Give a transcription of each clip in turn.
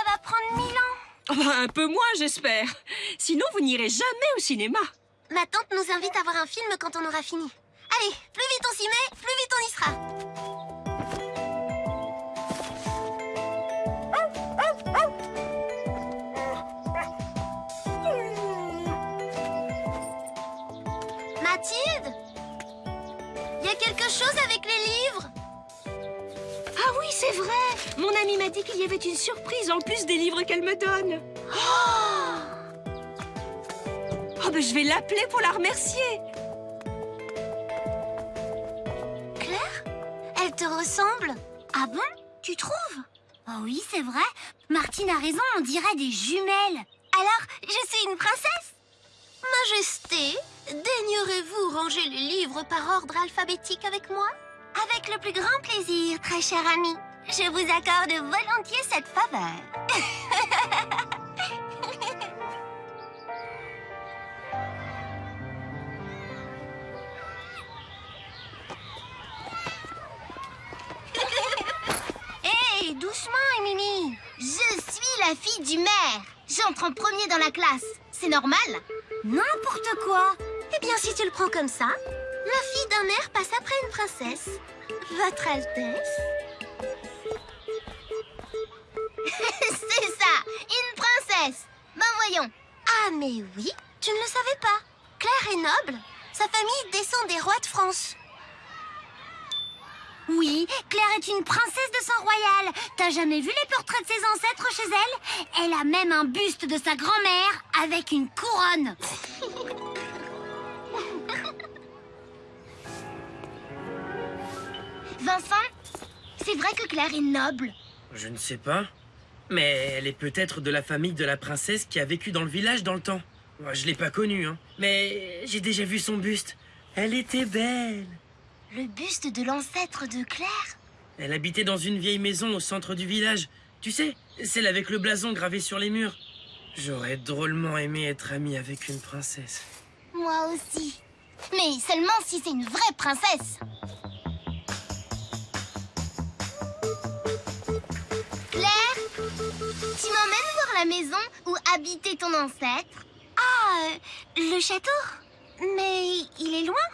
ça va prendre mille ans Oh, bah, un peu moins, j'espère. Sinon, vous n'irez jamais au cinéma. Ma tante nous invite à voir un film quand on aura fini. Allez, plus vite on s'y met, plus vite on y sera. Mathilde? Il y a quelque chose avec les livres? Ah oui, c'est vrai. Mon amie m'a dit qu'il y avait une surprise en plus des livres qu'elle me donne. Oh, ben je vais l'appeler pour la remercier. Claire Elle te ressemble Ah bon Tu trouves? Oh oui, c'est vrai. Martine a raison, on dirait des jumelles. Alors, je suis une princesse Majesté, daignerez-vous ranger les livres par ordre alphabétique avec moi? Avec le plus grand plaisir, très cher ami. Je vous accorde volontiers cette faveur. Hé, doucement, Émilie. Je suis la fille du maire. J'entre en premier dans la classe, c'est normal? N'importe quoi. Eh bien, si tu le prends comme ça, la fille d'un maire passe après une princesse. Votre Altesse? C'est ça, une princesse Ben voyons Ah, mais oui, tu ne le savais pas Claire est noble, sa famille descend des rois de France. Oui, Claire est une princesse de sang royal. T'as jamais vu les portraits de ses ancêtres chez elle? Elle a même un buste de sa grand-mère avec une couronne. Vincent, c'est vrai que Claire est noble. Je ne sais pas. Mais elle est peut-être de la famille de la princesse qui a vécu dans le village dans le temps. Moi, je l'ai pas connue, hein. Mais j'ai déjà vu son buste. Elle était belle. Le buste de l'ancêtre de Claire? Elle habitait dans une vieille maison au centre du village. Tu sais, celle avec le blason gravé sur les murs. J'aurais drôlement aimé être ami avec une princesse. Moi aussi. Mais seulement si c'est une vraie princesse. La maison où habitait ton ancêtre Ah, euh, le château Mais il est loin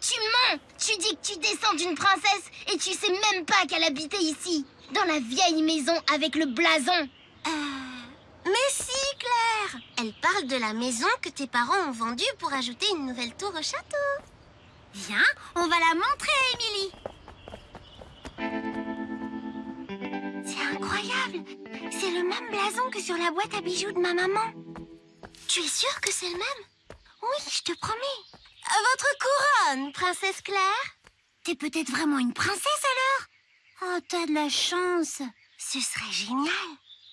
Tu mens Tu dis que tu descends d'une princesse et tu sais même pas qu'elle habitait ici, dans la vieille maison avec le blason. Euh... Mais si, Claire Elle parle de la maison que tes parents ont vendue pour ajouter une nouvelle tour au château. Viens, on va la montrer à Émilie. C'est le même blason que sur la boîte à bijoux de ma maman. Tu es sûre que c'est le même Oui, je te promets. Votre couronne, princesse Claire T'es peut-être vraiment une princesse alors Oh, t'as de la chance Ce serait génial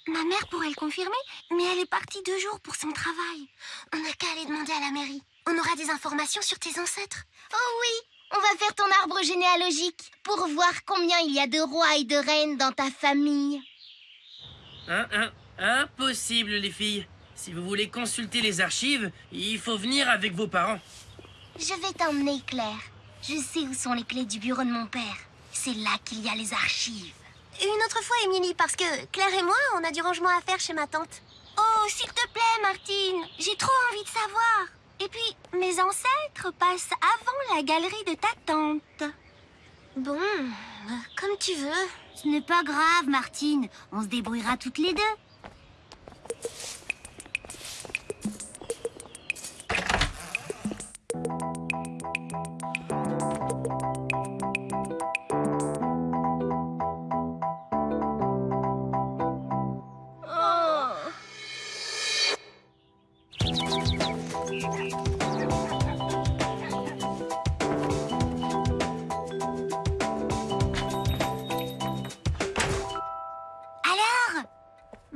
Ma mère pourrait le confirmer, mais elle est partie deux jours pour son travail. On n'a qu'à aller demander à la mairie. On aura des informations sur tes ancêtres. Oh oui, on va faire ton arbre généalogique pour voir combien il y a de rois et de reines dans ta famille. Hein, hein, impossible, les filles. Si vous voulez consulter les archives, il faut venir avec vos parents. Je vais t'emmener, Claire. Je sais où sont les clés du bureau de mon père. C'est là qu'il y a les archives. Une autre fois, Émilie, parce que Claire et moi, on a du rangement à faire chez ma tante. Oh, s'il te plaît, Martine, j'ai trop envie de savoir. Et puis, mes ancêtres passent avant la galerie de ta tante. Bon, euh, comme tu veux. Ce n'est pas grave, Martine. On se débrouillera toutes les deux.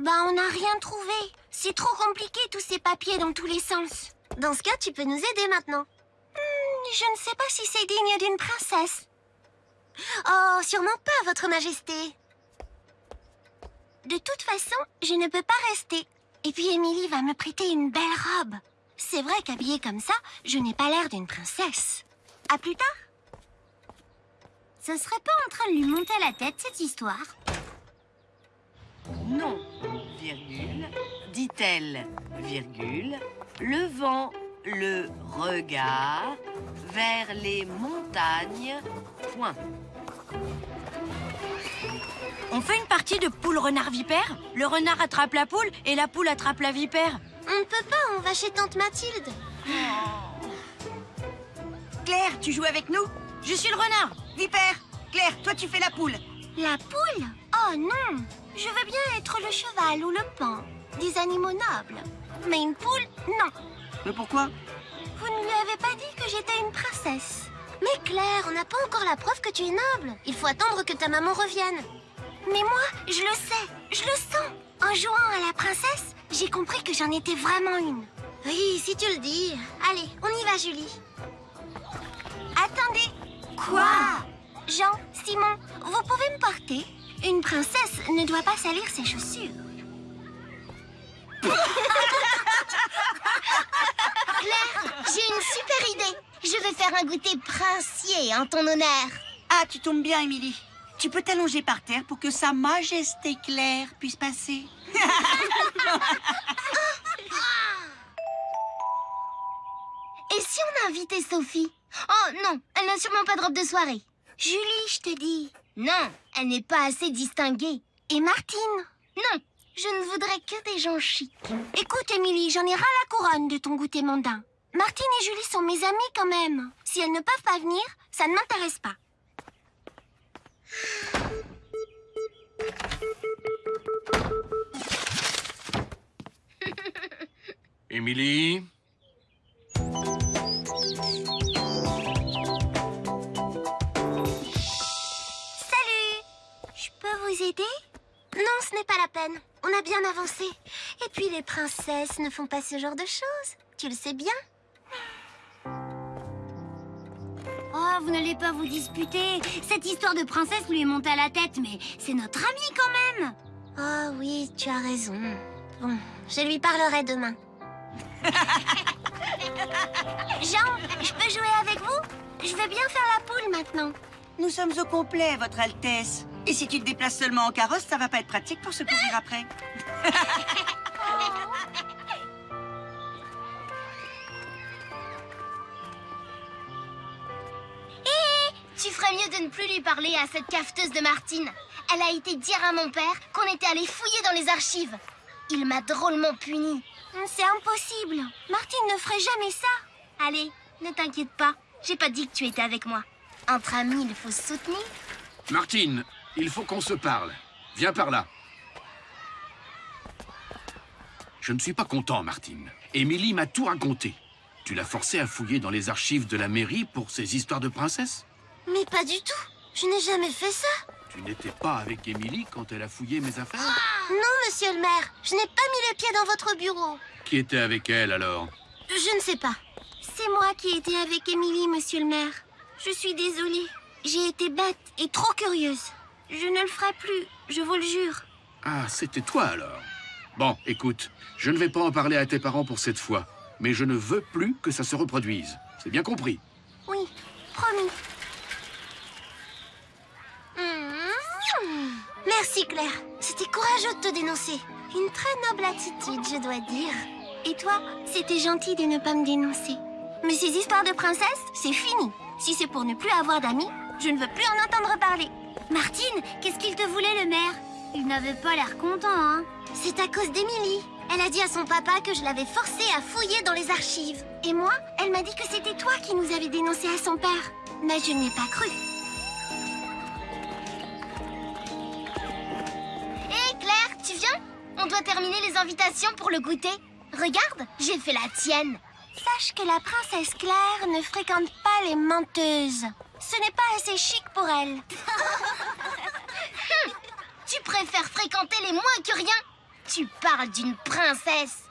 Bah, on n'a rien trouvé. C'est trop compliqué, tous ces papiers dans tous les sens. Dans ce cas, tu peux nous aider maintenant. Hmm, je ne sais pas si c'est digne d'une princesse. Oh, sûrement pas, Votre Majesté. De toute façon, je ne peux pas rester. Et puis Émilie va me prêter une belle robe. C'est vrai qu'habillée comme ça, je n'ai pas l'air d'une princesse. À plus tard. Ça serait pas en train de lui monter la tête, cette histoire Non, virgule, dit-elle, virgule, levant le regard vers les montagnes, point. On fait une partie de poule-renard-vipère Le renard attrape la poule et la poule attrape la vipère. On ne peut pas, on va chez tante Mathilde. Claire, tu joues avec nous? Je suis le renard Vipère Claire, toi tu fais la poule. La poule Oh non Je veux bien être le cheval ou le pan. Des animaux nobles. Mais une poule, non. Mais pourquoi? Vous ne lui avez pas dit que j'étais une princesse. Mais Claire, on n'a pas encore la preuve que tu es noble. Il faut attendre que ta maman revienne. Mais moi, je le sais, je le sens. En jouant à la princesse, j'ai compris que j'en étais vraiment une. Oui, si tu le dis. Allez, on y va, Julie. Attendez. Quoi? Jean, Simon, vous pouvez me porter Une princesse ne doit pas salir ses chaussures. Claire, j'ai une super idée. Je vais faire un goûter princier en ton honneur. Ah, tu tombes bien, Émilie. Tu peux t'allonger par terre pour que Sa Majesté Claire puisse passer. Et si on invitait Sophie? Oh non, elle n'a sûrement pas de robe de soirée. Julie, je te dis. Non, elle n'est pas assez distinguée. Et Martine? Non, je ne voudrais que des gens chics. Écoute, Émilie, j'en ai ras la couronne de ton goûter mondain. Martine et Julie sont mes amies quand même. Si elles ne peuvent pas venir, ça ne m'intéresse pas. Émilie? Vous aider Non, ce n'est pas la peine. On a bien avancé. Et puis les princesses ne font pas ce genre de choses. Tu le sais bien. Oh, vous n'allez pas vous disputer. Cette histoire de princesse lui est montée à la tête, mais c'est notre amie quand même. Oh oui, tu as raison. Bon, je lui parlerai demain. Jean, je peux jouer avec vous? Je vais bien faire la poule maintenant. Nous sommes au complet, Votre Altesse. Et si tu te déplaces seulement en carrosse, ça va pas être pratique pour se courir après. Tu ferais mieux de ne plus lui parler à cette cafeteuse de Martine. Elle a été dire à mon père qu'on était allé fouiller dans les archives. Il m'a drôlement puni. C'est impossible. Martine ne ferait jamais ça. Allez, ne t'inquiète pas. J'ai pas dit que tu étais avec moi. Entre amis, il faut se soutenir. Martine, il faut qu'on se parle. Viens par là. Je ne suis pas content, Martine. Émilie m'a tout raconté. Tu l'as forcée à fouiller dans les archives de la mairie pour ces histoires de princesse Mais pas du tout. Je n'ai jamais fait ça. Tu n'étais pas avec Émilie quand elle a fouillé mes affaires Non, monsieur le maire. Je n'ai pas mis le pied dans votre bureau. Qui était avec elle alors Je ne sais pas. C'est moi qui étais avec Émilie, monsieur le maire. Je suis désolée. J'ai été bête et trop curieuse. Je ne le ferai plus, je vous le jure. Ah, c'était toi alors Bon, écoute, je ne vais pas en parler à tes parents pour cette fois, mais je ne veux plus que ça se reproduise. C'est bien compris Oui, promis. Mmh. Merci Claire. C'était courageux de te dénoncer. Une très noble attitude, je dois dire. Et toi, c'était gentil de ne pas me dénoncer. Mais ces histoires de princesse, c'est fini. Si c'est pour ne plus avoir d'amis, je ne veux plus en entendre parler. Martine, qu'est-ce qu'il te voulait le maire? Il n'avait pas l'air content, hein C'est à cause d'Émilie. Elle a dit à son papa que je l'avais forcée à fouiller dans les archives. Et moi, elle m'a dit que c'était toi qui nous avais dénoncé à son père. Mais je n'y ai pas cru. Hé Claire, tu viens? On doit terminer les invitations pour le goûter. Regarde, j'ai fait la tienne. Sache que la princesse Claire ne fréquente pas les menteuses. Ce n'est pas assez chic pour elle. tu préfères fréquenter les moins que rien? Tu parles d'une princesse.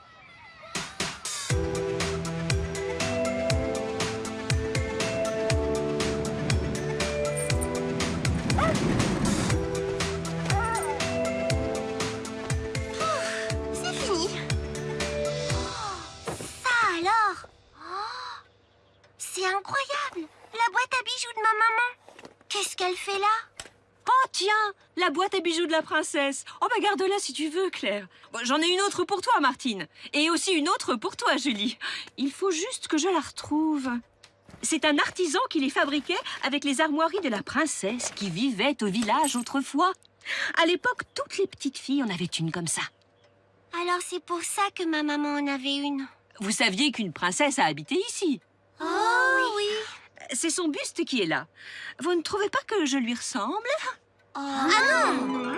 Maman? Qu'est-ce qu'elle fait là? Oh tiens, la boîte à bijoux de la princesse. Oh bah garde-la si tu veux, Claire. Bon, J'en ai une autre pour toi, Martine. Et aussi une autre pour toi, Julie. Il faut juste que je la retrouve. C'est un artisan qui les fabriquait avec les armoiries de la princesse qui vivait au village autrefois. À l'époque, toutes les petites filles en avaient une comme ça. Alors c'est pour ça que ma maman en avait une. Vous saviez qu'une princesse a habité ici. Oh. C'est son buste qui est là. Vous ne trouvez pas que je lui ressemble? Ah non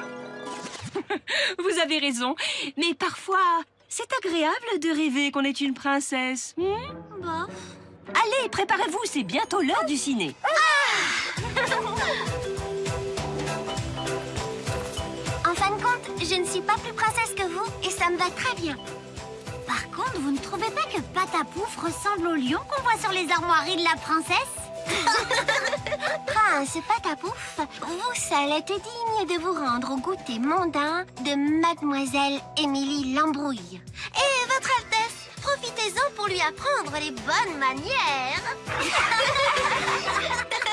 Vous avez raison. Mais parfois, c'est agréable de rêver qu'on est une princesse. hmm? Allez, préparez-vous, c'est bientôt l'heure du ciné. En fin de compte, je ne suis pas plus princesse que vous et ça me va très bien. Par contre, vous ne trouvez pas que Patapouf ressemble au lion qu'on voit sur les armoiries de la princesse Prince Patapouf, vous seul êtes digne de vous rendre au goûter mondain de Mademoiselle Émilie Lambrouille. Et Votre Altesse, profitez-en pour lui apprendre les bonnes manières.